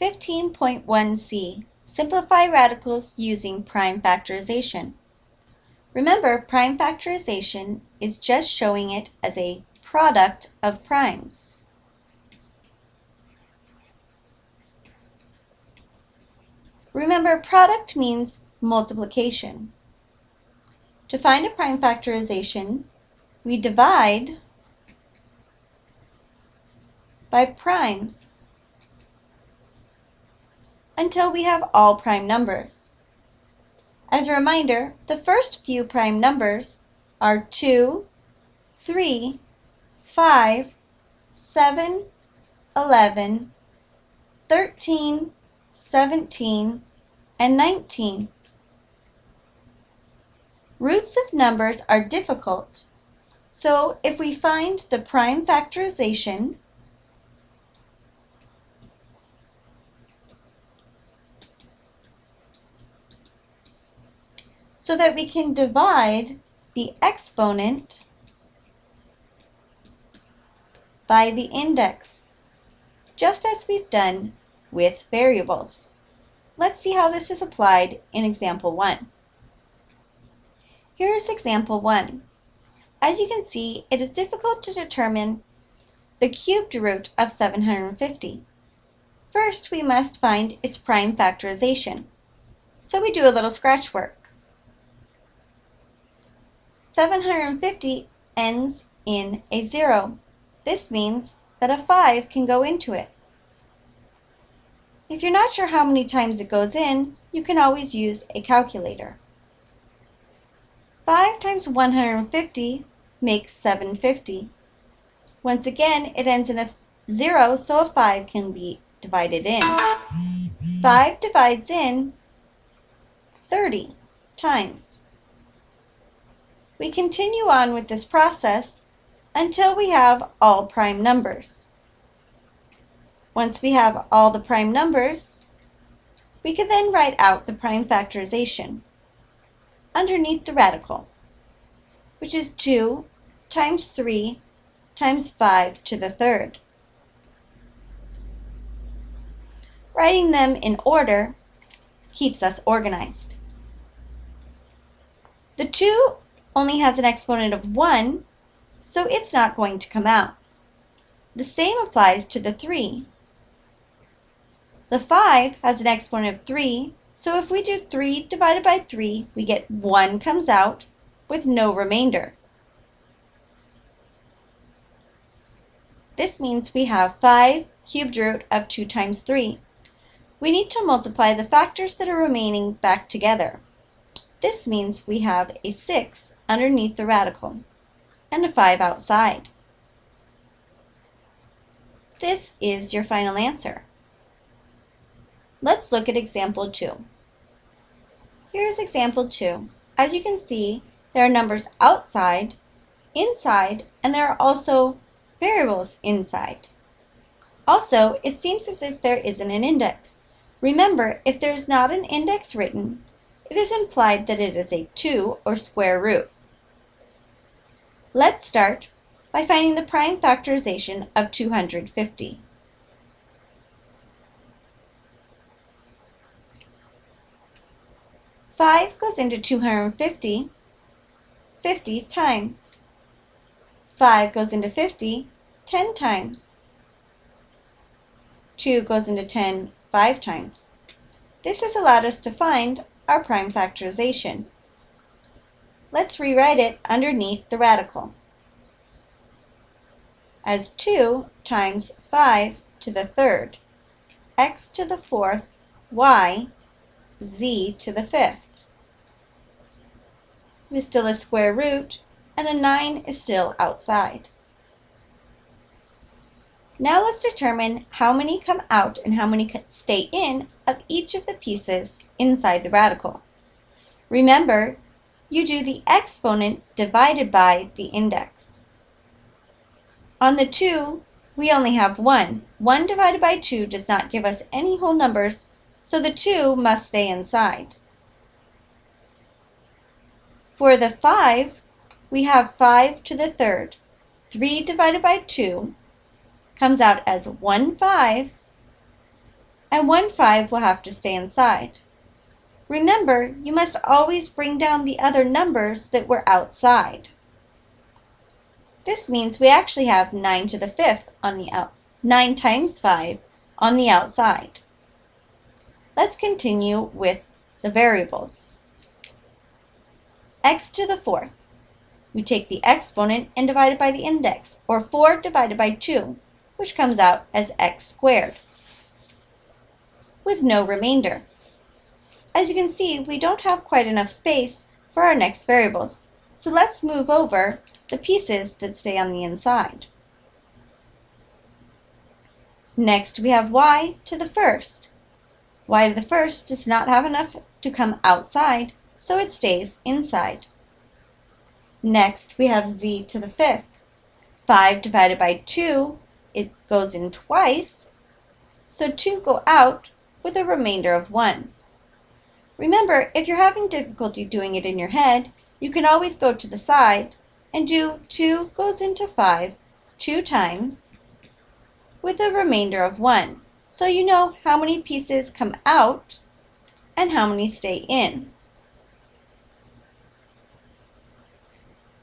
15.1c Simplify radicals using prime factorization. Remember, prime factorization is just showing it as a product of primes. Remember, product means multiplication. To find a prime factorization, we divide by primes until we have all prime numbers. As a reminder, the first few prime numbers are 2, 3, 5, 7, 11, 13, 17, and 19. Roots of numbers are difficult, so if we find the prime factorization, so that we can divide the exponent by the index, just as we've done with variables. Let's see how this is applied in example 1. Here's example 1. As you can see, it is difficult to determine the cubed root of 750. First, we must find its prime factorization. So we do a little scratch work. 750 ends in a 0. This means that a 5 can go into it. If you're not sure how many times it goes in, you can always use a calculator. 5 times 150 makes 750. Once again, it ends in a 0, so a 5 can be divided in. 5 divides in 30 times. We continue on with this process until we have all prime numbers. Once we have all the prime numbers, we can then write out the prime factorization underneath the radical, which is 2 times 3 times 5 to the third. Writing them in order keeps us organized. The 2 only has an exponent of 1, so it's not going to come out. The same applies to the 3. The 5 has an exponent of 3, so if we do 3 divided by 3, we get 1 comes out with no remainder. This means we have 5 cubed root of 2 times 3. We need to multiply the factors that are remaining back together. This means we have a 6 underneath the radical and a 5 outside. This is your final answer. Let's look at example 2. Here's example 2. As you can see, there are numbers outside, inside, and there are also variables inside. Also, it seems as if there isn't an index. Remember, if there's not an index written, it is implied that it is a 2 or square root. Let's start by finding the prime factorization of 250. Five goes into 250 50 times. 5 goes into 50 10 times. 2 goes into 10 5 times. This has allowed us to find our prime factorization. Let's rewrite it underneath the radical as 2 times 5 to the third, x to the fourth, y, z to the fifth. It is still a square root, and a 9 is still outside. Now let's determine how many come out and how many stay in of each of the pieces inside the radical. Remember, you do the exponent divided by the index. On the 2, we only have 1. 1 divided by 2 does not give us any whole numbers, so the 2 must stay inside. For the 5, we have 5 to the third. 3 divided by 2 comes out as 1 5, and one 5 will have to stay inside. Remember, you must always bring down the other numbers that were outside. This means we actually have 9 to the 5th on the out 9 times 5 on the outside. Let's continue with the variables. x to the 4th. We take the exponent and divide it by the index, or 4 divided by 2, which comes out as x squared, with no remainder. As you can see, we don't have quite enough space for our next variables, so let's move over the pieces that stay on the inside. Next, we have y to the first. y to the first does not have enough to come outside, so it stays inside. Next, we have z to the fifth. 5 divided by 2, it goes in twice, so 2 go out with a remainder of 1. Remember, if you're having difficulty doing it in your head, you can always go to the side and do 2 goes into 5 two times with a remainder of 1. So you know how many pieces come out and how many stay in.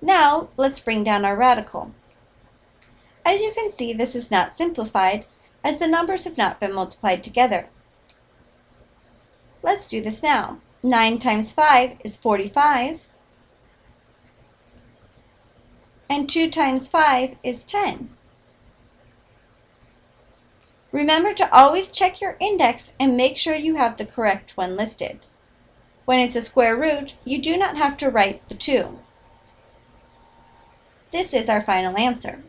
Now let's bring down our radical. As you can see, this is not simplified as the numbers have not been multiplied together. Let's do this now. 9 times 5 is 45 and 2 times 5 is 10. Remember to always check your index and make sure you have the correct one listed. When it's a square root, you do not have to write the 2. This is our final answer.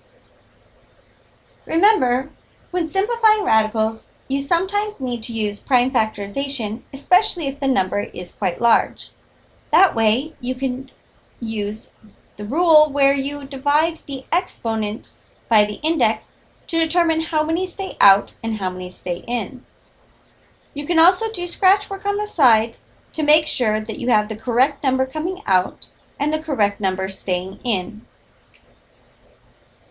Remember, when simplifying radicals, you sometimes need to use prime factorization, especially if the number is quite large. That way, you can use the rule where you divide the exponent by the index to determine how many stay out and how many stay in. You can also do scratch work on the side to make sure that you have the correct number coming out and the correct number staying in.